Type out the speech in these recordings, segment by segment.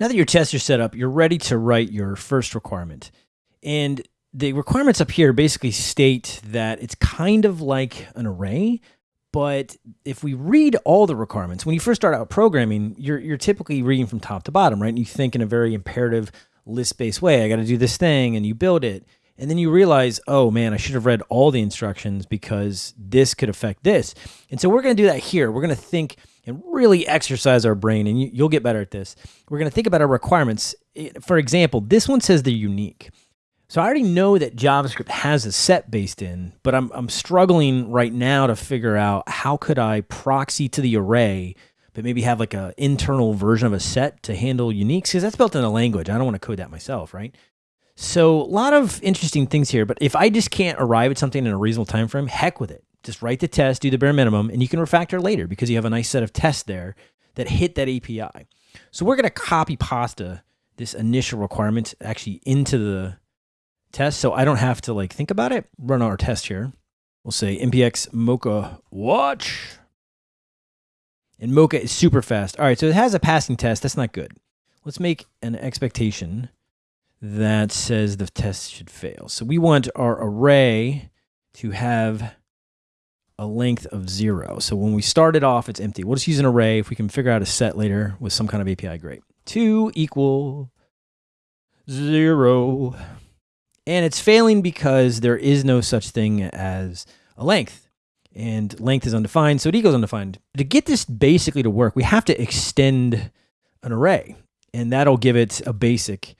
Now that your tests are set up, you're ready to write your first requirement. And the requirements up here basically state that it's kind of like an array, but if we read all the requirements, when you first start out programming, you're, you're typically reading from top to bottom, right? And you think in a very imperative list-based way, I got to do this thing, and you build it. And then you realize, oh man, I should have read all the instructions because this could affect this. And so we're going to do that here. We're going to think and really exercise our brain, and you, will get better at this. We're going to think about our requirements. For example, this one says they're unique. So I already know that JavaScript has a set based in, but I'm, I'm struggling right now to figure out how could I proxy to the array, but maybe have like an internal version of a set to handle uniques because that's built in a language. I don't want to code that myself, right? So a lot of interesting things here, but if I just can't arrive at something in a reasonable time frame, heck with it. Just write the test, do the bare minimum, and you can refactor later because you have a nice set of tests there that hit that API. So we're going to copy pasta this initial requirement actually into the test so I don't have to like think about it. Run our test here. We'll say npx mocha watch. And mocha is super fast. All right, so it has a passing test. That's not good. Let's make an expectation that says the test should fail. So we want our array to have a length of zero. So when we start it off, it's empty. We'll just use an array. If we can figure out a set later with some kind of API, great. Two equal zero. And it's failing because there is no such thing as a length. And length is undefined, so it equals undefined. To get this basically to work, we have to extend an array. And that'll give it a basic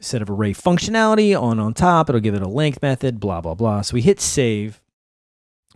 set of array functionality on on top. It'll give it a length method, blah, blah, blah. So we hit save.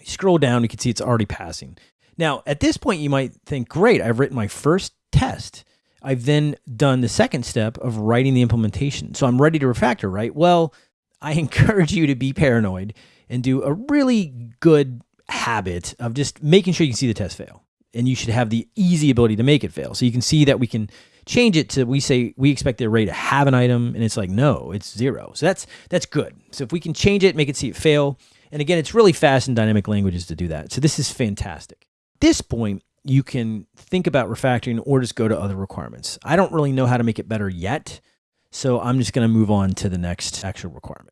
You scroll down, you can see it's already passing. Now, at this point, you might think, great, I've written my first test. I've then done the second step of writing the implementation. So I'm ready to refactor, right? Well, I encourage you to be paranoid and do a really good habit of just making sure you can see the test fail. And you should have the easy ability to make it fail. So you can see that we can change it to we say we expect the array to have an item and it's like no it's zero. So that's that's good. So if we can change it make it see it fail and again it's really fast in dynamic languages to do that. So this is fantastic. At this point you can think about refactoring or just go to other requirements. I don't really know how to make it better yet so i'm just going to move on to the next actual requirement